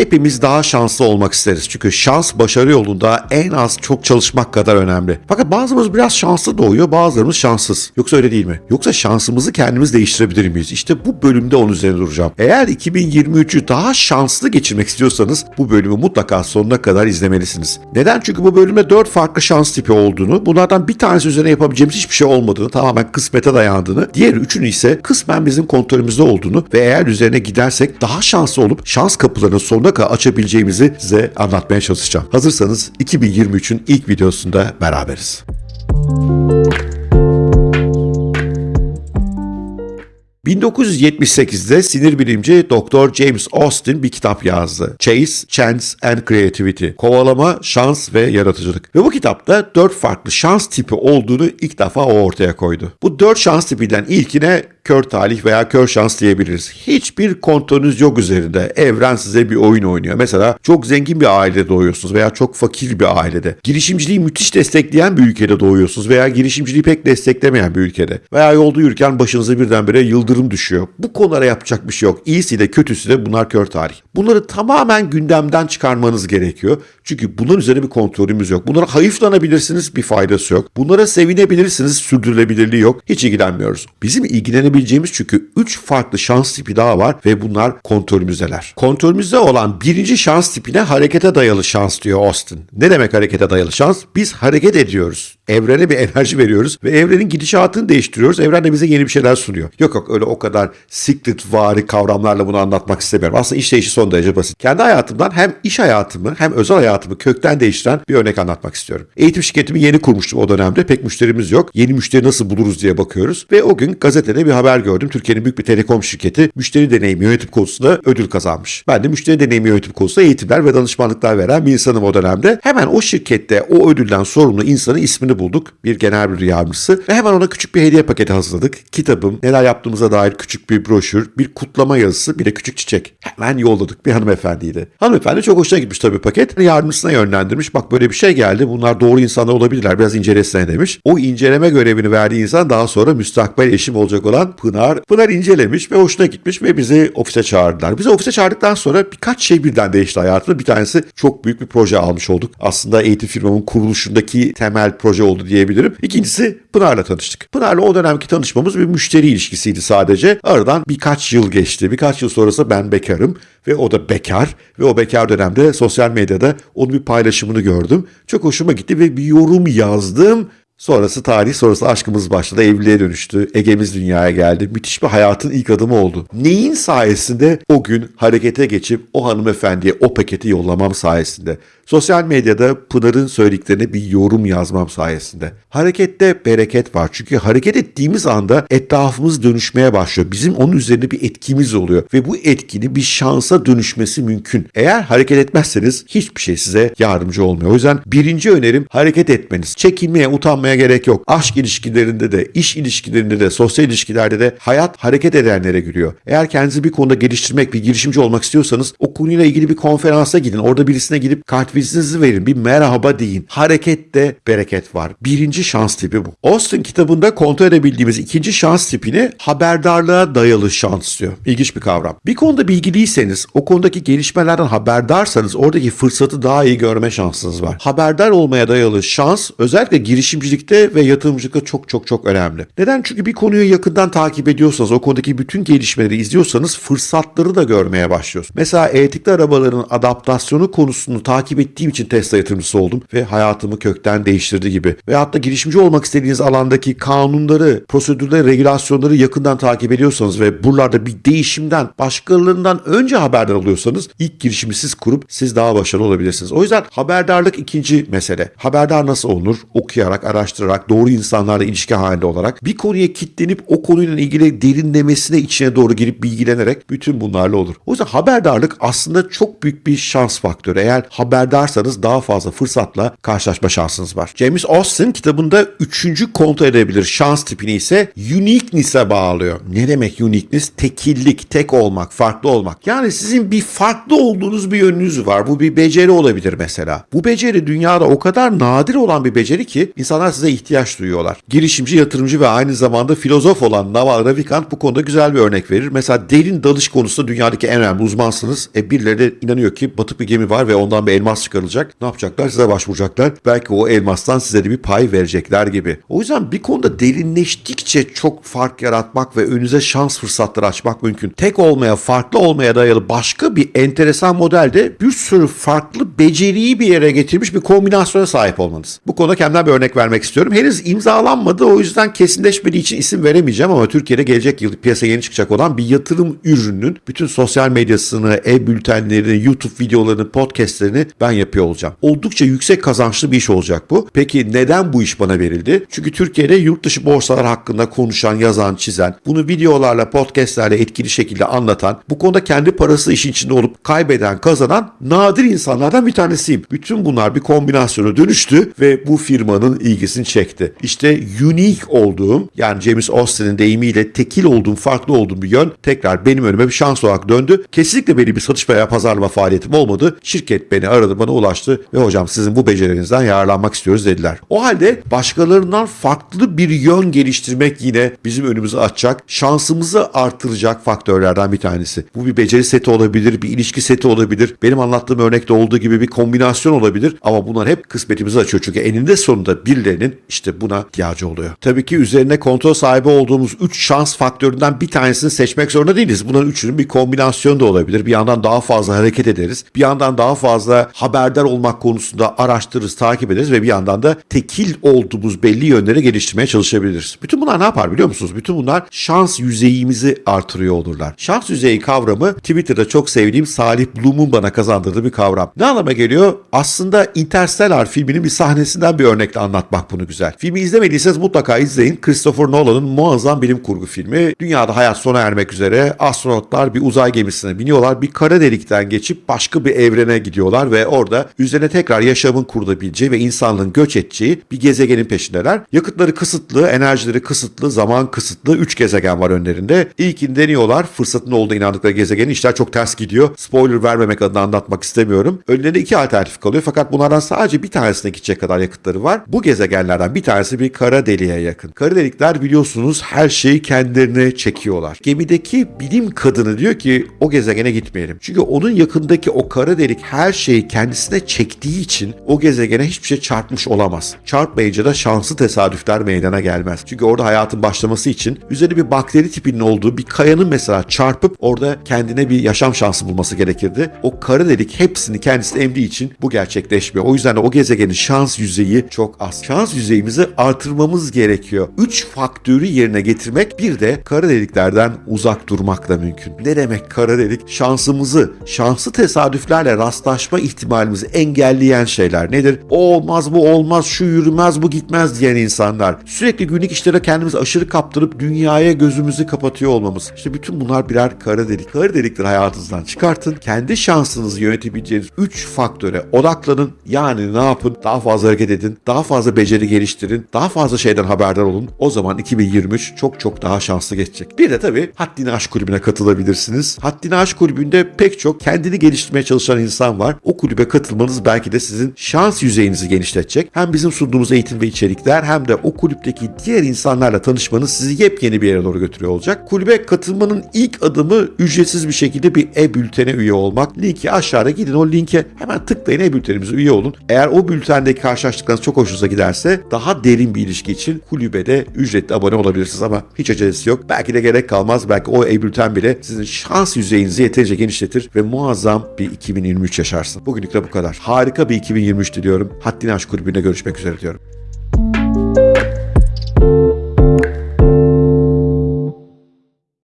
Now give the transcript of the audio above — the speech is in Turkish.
Hepimiz daha şanslı olmak isteriz. Çünkü şans başarı yolunda en az çok çalışmak kadar önemli. Fakat bazılarımız biraz şanslı doğuyor, bazılarımız şanssız. Yoksa öyle değil mi? Yoksa şansımızı kendimiz değiştirebilir miyiz? İşte bu bölümde onun üzerine duracağım. Eğer 2023'ü daha şanslı geçirmek istiyorsanız bu bölümü mutlaka sonuna kadar izlemelisiniz. Neden? Çünkü bu bölümde 4 farklı şans tipi olduğunu, bunlardan bir tanesi üzerine yapabileceğimiz hiçbir şey olmadığını, tamamen kısmete dayandığını, diğer üçünü ise kısmen bizim kontrolümüzde olduğunu ve eğer üzerine gidersek daha şanslı olup şans kapılarını sonuna kadar açabileceğimizi size anlatmaya çalışacağım. Hazırsanız 2023'ün ilk videosunda beraberiz. 1978'de sinir bilimci Dr. James Austin bir kitap yazdı. Chase, Chance and Creativity. Kovalama, şans ve yaratıcılık. Ve bu kitapta dört farklı şans tipi olduğunu ilk defa ortaya koydu. Bu dört şans tipinden ilkine kör talih veya kör şans diyebiliriz. Hiçbir kontrolünüz yok üzerinde. Evren size bir oyun oynuyor. Mesela çok zengin bir ailede doğuyorsunuz veya çok fakir bir ailede. Girişimciliği müthiş destekleyen bir ülkede doğuyorsunuz veya girişimciliği pek desteklemeyen bir ülkede. Veya yolda yürürken başınıza birdenbire yıldırım düşüyor. Bu konulara yapacak bir şey yok. İyisi de kötüsü de bunlar kör tarih. Bunları tamamen gündemden çıkarmanız gerekiyor. Çünkü bunların üzerine bir kontrolümüz yok. Bunlara hayıflanabilirsiniz bir faydası yok. Bunlara sevinebilirsiniz sürdürülebilirliği yok. Hiç ilgilenmiyoruz. Bizim ilgilenebileceğimiz çünkü 3 farklı şans tipi daha var ve bunlar kontrolümüzdeler. Kontrolümüzde olan birinci şans tipine harekete dayalı şans diyor Austin. Ne demek harekete dayalı şans? Biz hareket ediyoruz. Evrene bir enerji veriyoruz ve evrenin gidişatını değiştiriyoruz. Evren de bize yeni bir şeyler sunuyor. Yok yok öyle o kadar secret vari kavramlarla bunu anlatmak istemiyorum. Aslında işleyişi son derece basit. Kendi hayatımdan hem iş hayatımı hem özel hayatımı kökten değiştiren bir örnek anlatmak istiyorum. Eğitim şirketimi yeni kurmuştum o dönemde. Pek müşterimiz yok. Yeni müşteri nasıl buluruz diye bakıyoruz. Ve o gün gazetede bir haber gördüm. Türkiye'nin büyük bir telekom şirketi müşteri deneyimi yönetim konusunda ödül kazanmış. Ben de müşteri deneyimi yönetim konusunda eğitimler ve danışmanlıklar veren bir insanım o dönemde. Hemen o şirkette o ödülden sorumlu insanın ismini bulduk. Bir genel müdür yardımcısı. Ve hemen ona küçük bir hediye paketi hazırladık. Kitabım, neler yaptığımıza dair küçük bir broşür, bir kutlama yazısı, bir de küçük çiçek. Hemen yolladık bir hanımefendiydi. Hanımefendi çok hoşuna gitmiş tabii paket. Yardımcısına yönlendirmiş. Bak böyle bir şey geldi. Bunlar doğru insanlar olabilirler. Biraz incelesene demiş. O inceleme görevini verdiği insan daha sonra müstakbel eşim olacak olan Pınar. Pınar incelemiş ve hoşuna gitmiş ve bizi ofise çağırdılar. Bizi ofise çağırdıktan sonra birkaç şey birden değişti hayatımda. Bir tanesi çok büyük bir proje almış olduk. Aslında eğitim firmamın kuruluşundaki temel proje oldu diyebilirim. İkincisi Pınar'la tanıştık. Pınar'la o dönemki tanışmamız bir müşteri ilişkisiydi sadece. Aradan birkaç yıl geçti. Birkaç yıl sonrası ben bekarım ve o da bekar ve o bekar dönemde sosyal medyada onun bir paylaşımını gördüm. Çok hoşuma gitti ve bir yorum yazdım. Sonrası tarih, sonrası aşkımız başladı, evliliğe dönüştü, Ege'miz dünyaya geldi. Müthiş bir hayatın ilk adımı oldu. Neyin sayesinde o gün harekete geçip o hanımefendiye o paketi yollamam sayesinde. Sosyal medyada Pınar'ın söylediklerine bir yorum yazmam sayesinde. Harekette bereket var. Çünkü hareket ettiğimiz anda etrafımız dönüşmeye başlıyor. Bizim onun üzerinde bir etkimiz oluyor. Ve bu etkinin bir şansa dönüşmesi mümkün. Eğer hareket etmezseniz hiçbir şey size yardımcı olmuyor. O yüzden birinci önerim hareket etmeniz. Çekinmeye, utanmaya gerek yok. Aşk ilişkilerinde de, iş ilişkilerinde de, sosyal ilişkilerde de hayat hareket edenlere gülüyor. Eğer kendinizi bir konuda geliştirmek, bir girişimci olmak istiyorsanız o konuyla ilgili bir konferansa gidin. Orada birisine gidip kartvizinizi verin. Bir merhaba deyin. Harekette bereket var. Birinci şans tipi bu. Austin kitabında kontrol edebildiğimiz ikinci şans tipini haberdarlığa dayalı şans diyor. İlginç bir kavram. Bir konuda bilgiliyseniz, o konudaki gelişmelerden haberdarsanız oradaki fırsatı daha iyi görme şansınız var. Haberdar olmaya dayalı şans özellikle girişimcilikte ve yatırımcılıkta çok çok çok önemli. Neden? Çünkü bir konuyu yakından takip ediyorsanız, o konudaki bütün gelişmeleri izliyorsanız fırsatları da görmeye başlıyorsunuz. Mesela elektrikli arabaların adaptasyonu konusunu takip ettiğim için Tesla yatırımcısı oldum ve hayatımı kökten değiştirdi gibi. Veyahut da girişimci olmak istediğiniz alandaki kanunları, prosedürleri, regülasyonları yakından takip ediyorsanız ve buralarda bir değişimden, başkalarından önce haberdar oluyorsanız ilk girişimi siz kurup siz daha başarılı olabilirsiniz. O yüzden haberdarlık ikinci mesele. Haberdar nasıl olunur? Okuyarak, araştırarak, doğru insanlarla ilişki halinde olarak bir konuya kitlenip o konuyla ilgili derinlemesine içine doğru girip bilgilenerek bütün bunlarla olur. O yüzden haberdarlık aslında çok büyük bir şans faktörü. Eğer haberdarsanız daha fazla fırsatla karşılaşma şansınız var. James Austin kitabında üçüncü kontrol edebilir şans tipini ise uniqueness'e bağlıyor. Ne demek uniqueness? Tekillik, tek olmak, farklı olmak. Yani sizin bir farklı olduğunuz bir yönünüz var. Bu bir beceri olabilir mesela. Bu beceri dünyada o kadar nadir olan bir beceri ki insanlar size ihtiyaç duyuyorlar. Girişimci, yatırımcı ve aynı zamanda filozof olan Naval Ravikant bu konuda güzel bir örnek verir. Mesela derin dalış konusunda dünyadaki en önemli uzmansınız. E birileri de inanıyor ki batık bir gemi var ve ondan bir elmas çıkarılacak. Ne yapacaklar? Size başvuracaklar. Belki o elmastan size de bir pay verecekler gibi. O yüzden bir konuda derinleştikçe çok fark yaratmak ve önünüze şans fırsatları açmak mümkün. Tek olmaya, farklı olmaya dayalı başka bir enteresan modelde bir sürü farklı beceriyi bir yere getirmiş bir kombinasyona sahip olmanız. Bu konuda kendimden bir örnek vermek istiyorum. Henüz imzalanmadı o yüzden kesinleşmediği için isim veremeyeceğim ama Türkiye'de gelecek yıl piyasaya yeni çıkacak olan bir yatırım ürününün bütün sosyal medyasını, e-bültenlerini, YouTube videolarını, podcastlerini ben yapıyor olacağım. Oldukça yüksek kazançlı bir iş olacak bu. Peki neden bu iş bana verildi? Çünkü Türkiye'de yurt dışı borsalar hakkında konuşan, yazan, çizen, bunu videolarla, podcastlerle etkili şekilde anlatan, bu konuda kendi parası işin içinde olup kaybeden, kazanan nadir insanlardan bir tanesiyim. Bütün bunlar bir kombinasyona dönüştü ve bu firmanın ilgisini çekti. İşte unique olduğum yani James Austin'in deyimiyle tekil olduğum, farklı olduğum bir yön tekrar benim önüme bir şans olarak döndü. Kesinlikle benim bir satış veya pazarlama faaliyetim olmadı. Şirket beni aradı, bana ulaştı ve hocam sizin bu becerinizden yararlanmak istiyoruz dediler. O halde başkalarından farklı bir yön geliştirmek yine bizim önümüzü açacak, şansımızı artıracak faktörlerden bir tanesi. Bu bir beceri seti olabilir, bir ilişki seti olabilir. Benim anlattığım örnekte olduğu gibi bir kombinasyon olabilir ama bunlar hep kısmetimizi açıyor. Çünkü eninde sonunda birilerinin işte buna ihtiyacı oluyor. Tabii ki üzerine kontrol sahibi olduğumuz 3 şans faktöründen bir tanesini seçmek zorunda değiliz. Bunların üçünün bir kombinasyonu da olabilir. Bir yandan daha fazla hareket ederiz. Bir yandan daha fazla haberdar olmak konusunda araştırırız, takip ederiz ve bir yandan da tekil olduğumuz belli yönleri geliştirmeye çalışabiliriz. Bütün bunlar ne yapar biliyor musunuz? Bütün bunlar şans yüzeyimizi artırıyor olurlar. Şans yüzeyi kavramı Twitter'da çok sevdiğim Salih Bloom'un bana kazandırdığı bir kavram. Ne anlama geliyor? Aslında Interstellar filminin bir sahnesinden bir örnekle anlatmak bunu güzel. Filmi izlemediyseniz mutlaka izleyin. Christopher Nolan'ın muazzam bilim kurgu filmi. Dünyada hayat sona ermek üzere astronotlar bir uzay gemisine biniyorlar. Bir kara delikten geçip başka bir evrene gidiyorlar ve orada üzerine tekrar yaşamın kurulabileceği ve insanlığın göç edeceği bir gezegenin peşindeler. Yakıtları kısıtlı, enerjileri kısıtlı, zaman kısıtlı 3 gezegen var önlerinde. İlkini deniyorlar. Fırsatın olduğuna inandıkları gezegenin işler çok ters gidiyor. Spoiler vermemek adına anlatmak istemiyorum. Önlerinde iki alternatif kalıyor fakat bunlardan sadece bir tanesine gidecek kadar yakıtları var. Bu gezegenlerden bir tanesi bir kara deliğe yakın. Kara delikler biliyorsunuz her şeyi kendilerine çekiyorlar. Gemideki bilim kadını diyor ki o gezegene gitmeyelim. Çünkü onun yakındaki o kara delik her şeyi kendisine çektiği için o gezegene hiçbir şey çarpmış olamaz. Çarpmayınca da şanslı tesadüfler meydana gelmez. Çünkü orada hayatın başlaması için üzerinde bir bakteri tipinin olduğu bir kayanın mesela çarpıp orada kendine bir yaşam şansı bulması gerekirdi. O kara delik hepsini kendisine emdiği için bu gerçekleşmiyor. O yüzden de o gezegenin şans yüzeyi çok az. Şans yüzeyimizi artırmamız gerekiyor. 3 faktörü yerine getirmek bir de kara deliklerden uzak durmakla mümkün. Ne demek kara delik? Şansımızı, şanslı tesadüflerle rastlaşma ihtimalimizi engelleyen şeyler nedir? O olmaz, bu olmaz, şu yürümez, bu gitmez diyen insanlar. Sürekli günlük işlere kendimizi aşırı kaptırıp dünyaya gözümüzü kapatıyor olmamız. İşte bütün bunlar birer kara delik. Kara delikleri hayatınızdan çıkartın. Kendi şansınızı yönetebileceğiniz 3 faktöre odaklanın. Yani ne yapın? Daha fazla hareket edin. Daha fazla beceri geliştirin. Daha fazla şeyden haberdar olun. O zaman 2023 çok çok daha şanslı geçecek. Bir de tabii Haddini Aşk Kulübü'ne katılabilirsiniz. Haddini Aşk Kulübü'nde pek çok kendini geliştirmeye çalışan insan var. O kulübe katılmanız belki de sizin şans yüzeyinizi genişletecek. Hem bizim sunduğumuz eğitim ve içerikler hem de o kulüpteki diğer insanlarla tanışmanız sizi yepyeni bir yere doğru götürüyor olacak. Kulübe katılmanın ilk adımı ücretsiz bir şekilde bir e-bültene üye olmak. Linki aşağıda gidin o linke hemen tıklayın e-bültenimize üye olun. Eğer o bültendeki karşılaştıklarınız çok hoşunuza giderse daha derin bir ilişki için kulübede ücretli abone olabilirsiniz ama hiç acelesi yok. Belki de gerek kalmaz. Belki o e-bülten bile sizin şans yüzeyinizi yeterince genişletir ve muazzam bir 2023 yaşarsın. Bugünlük de bu kadar. Harika bir 2023 diliyorum. Haddini Aşk Kulübü'nde görüşmek üzere diyorum.